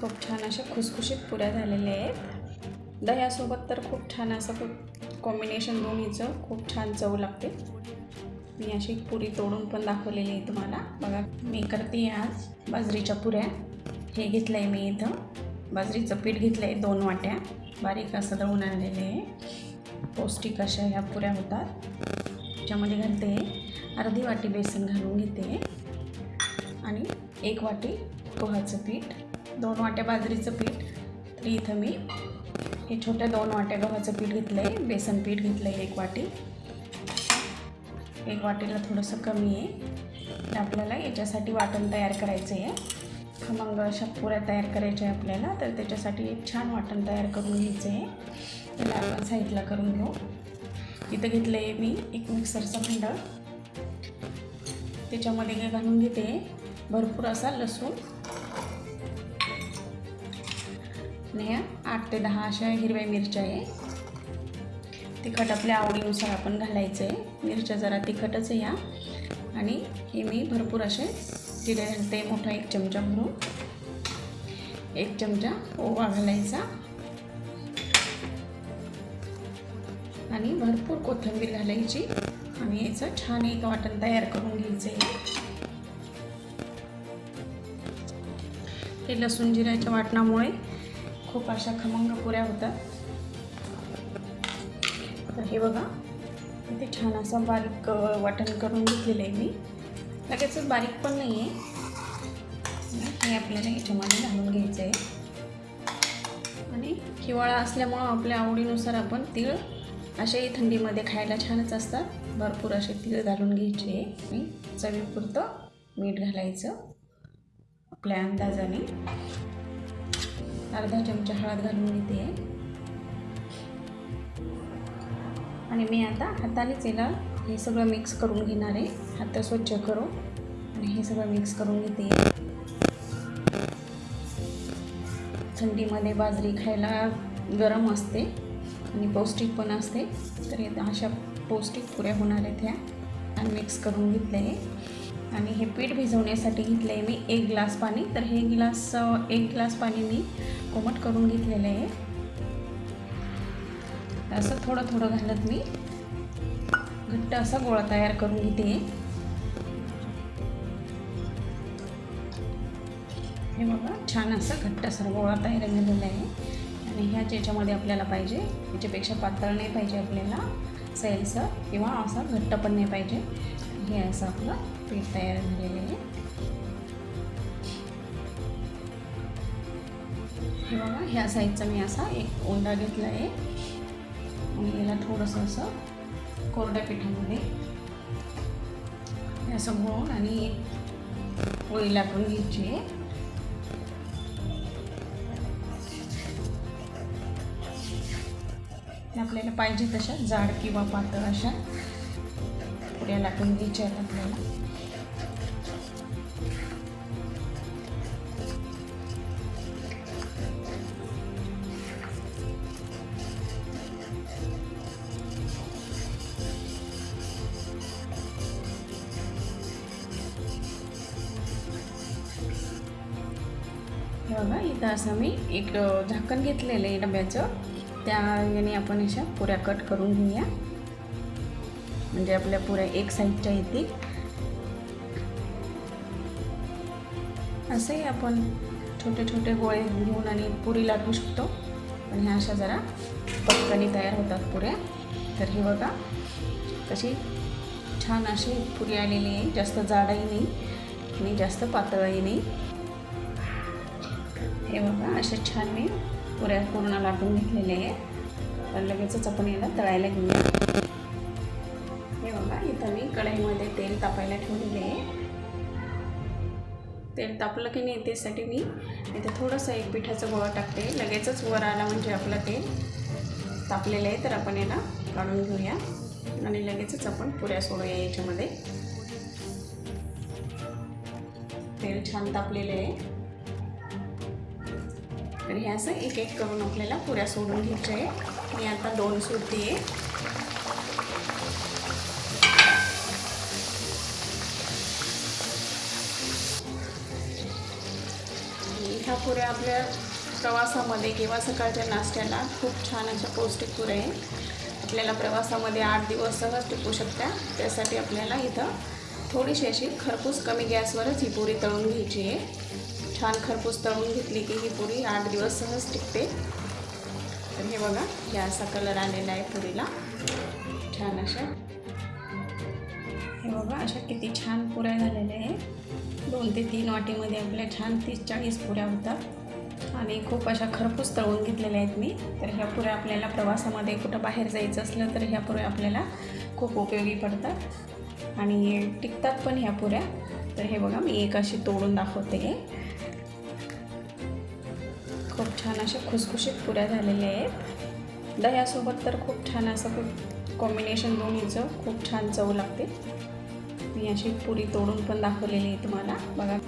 खूप छान अशा खुसखुशीत पुऱ्या झालेल्या आहेत. दह्यासोबत तर खूप छान असं कॉम्बिनेशन दोन्हीचं खूप छान चव लागते. मी अशी पुरी तोडून पण दाखवलेली आहे तुम्हाला. बघा मी करते आज बाजरीच्या पुऱ्या. हे घेतलं आहे मी इथं. बाजरीचं पीठ घेतलं आहे दोन वाट्या. बारीक असं दळून आणलेले आहे. पौष्टिक अशा ह्या पुऱ्या होतात. त्याच्यामध्ये घालते अर्धी वाटी बेसन घालून घेते. आणि एक वाटी पोहाचं पीठ. दोन वाट्या बाजरीचं पीठ. तर इथं मी हे छोट्या दोन वाट्या गव्हाचं पीठ घेतलं आहे बेसन पीठ घेतलं आहे एक वाटी. एक वाटीला थोडंसं कमी आहे. तर आपल्याला याच्यासाठी वाटण तयार करायचं आहे मग अशा पुऱ्या तयार करायच्या आहे आपल्याला. तर त्याच्यासाठी एक छान वाटण तयार करून घ्यायचं आहे त्याला आपण साईडला करून घेऊ. इथं घेतलं आहे मी एक मिक्सरचा भांडं. त्याच्यामध्ये घालून घेते. भरपूर असा लसूण. ह्या आठ ते दहा अशा हिरव्या मिरच्या आहे. तिखट आपल्या आवडीनुसार आपण घालायचं आहे मिरच्या जरा तिखटच या. आणि हे मी भरपूर असे जिरे घालते. मोठा एक चमचा भरून. एक चमचा ओवा घालायचा. आणि भरपूर कोथिंबीर घालायची. आणि याचं छान एक वाटण तयार करून घ्यायचं आहे हे लसूण जिऱ्याच्या वाटणामुळे खूप अशा खमंग पुऱ्या होतात तर हे बघा इथे छान असं बारीक वाटण करून घेतलेलं आहे मी. लगेचच बारीक पण नाही आहे हे आपल्याला याच्यामध्ये घालून घ्यायचं आहे आणि हिवाळा असल्यामुळं आपल्या आवडीनुसार आपण तीळ असेही थंडीमध्ये खायला छानच असतात. भरपूर असे तीळ घालून घ्यायचे. आणि चवीपुरतं मीठ घालायचं. आपल्या अंदाजाने. अर्धा चमचा हळद घालून घेते. आणि मी आता हातानेच याला हे सगळं मिक्स करून घेणार आहे. हात स्वच्छ करू. आणि हे सगळं मिक्स करून घेते. थंडीमध्ये बाजरी खायला गरम असते आणि पौष्टिक पण असते. तर अशा पौष्टिक पुऱ्या होणार आहेत ह्या. आणि मिक्स करून घेतले आहे आणि हे पीठ भिजवण्यासाठी घेतलं आहे मी एक ग्लास पाणी. तर हे ग्लास एक ग्लास पाणी मी कोमट करून घेतलेलं आहे. असं थोडं थोडं घालत मी. घट्ट असा गोळा तयार करून घेते. हे बघा छान असं घट्ट असा गोळा तयार झालेला आहे. आणि ह्याच याच्यामध्ये आपल्याला पाहिजे याच्यापेक्षा पातळ नाही पाहिजे आपल्याला. सैलसर किंवा असा घट्ट पण नाही पाहिजे. हे असं आपलं पीठ तयार झालेलं आहे. हे बघा ह्या साईजचा मी असा एक ओंडा घेतला आहे. आणि याला थोडंसं असं कोरड्या पिठामध्ये. असं गोड आणि पोळी लाटून घ्यायची आहे. आपल्याला पाहिजे तशा जाड किंवा पातळ अशा पुऱ्या लाटून घ्यायच्या आहेत आपल्याला. हो बघा इथं असं मी एक झाकण घेतलेलं आहे डब्याचं. त्या याने आपण अशा पुऱ्या कट करून घेऊया. म्हणजे आपल्या पुऱ्या एक साईडच्या येतील. असंही आपण छोटे छोटे गोळे घेऊन आणि पुरी लाटू शकतो. पण ह्या अशा जरा पटकनी तयार होतात पुऱ्या. तर हे बघा तशी छान अशी पुरी आलेली आहे. जास्त जाडही नाही आणि जास्त पातळही नाही. हे बघा अशा छान मी पुऱ्या पूर्ण लाटून घेतलेले आहे तर लगेचच आपण याला तळायला घेऊया. हे बघा इथं मी कढईमध्ये तेल तापायला ठेवलेले आहे. तेल तापलं की नाही त्यासाठी मी इथे थोडंसं एक पिठाचं गोळा टाकते. लगेचच वर आला म्हणजे आपलं तेल तापलेलं आहे तर आपण याला काढून घेऊया. आणि लगेचच आपण पुऱ्या सोडूया याच्यामध्ये. तेल छान तापलेलं आहे. तर हे असं एक एक करून आपल्याला पुऱ्या सोडून घ्यायच्या आहे मी आता दोन सुरती आहे. ह्या पुऱ्या आपल्या प्रवासामध्ये किंवा सकाळच्या नाश्त्याला खूप छान अशा पौष्टिक पुऱ्या आहे आपल्याला प्रवासामध्ये आठ दिवस सहज टिकू शकत्या त्यासाठी आपल्याला इथं थोडीशी अशी खरपूस कमी गॅसवरच ही पुरी तळून घ्यायची आहे. छान खरपूस तळून घेतली की ही पुरी आठ दिवस सहज टिकते. तर हे बघा हे असा कलर आलेला आहे पुरीला. छान अशा. हे बघा अशा किती छान पुऱ्या झालेल्या आहे दोन ते तीन वाटीमध्ये आपल्या छान तीस चाळीस पुऱ्या होतात. आणि खूप अशा खरपूस तळून घेतलेल्या आहेत मी. तर ह्या पुऱ्या आपल्याला प्रवासामध्ये कुठं बाहेर जायचं असलं तर ह्या पुऱ्या आपल्याला खूप उपयोगी पडतात. आणि टिकतात पण ह्या पुऱ्या. तर हे बघा मी एक अशी तोडून दाखवते. खूप छान अशा खुसखुशीत पुऱ्या झालेल्या आहेत. दह्यासोबत तर खूप छान असं खूप कॉम्बिनेशन दोन्हीचं खूप छान चव लागते. मी अशी पुरी तोडून पण दाखवलेली आहे तुम्हाला. बघा.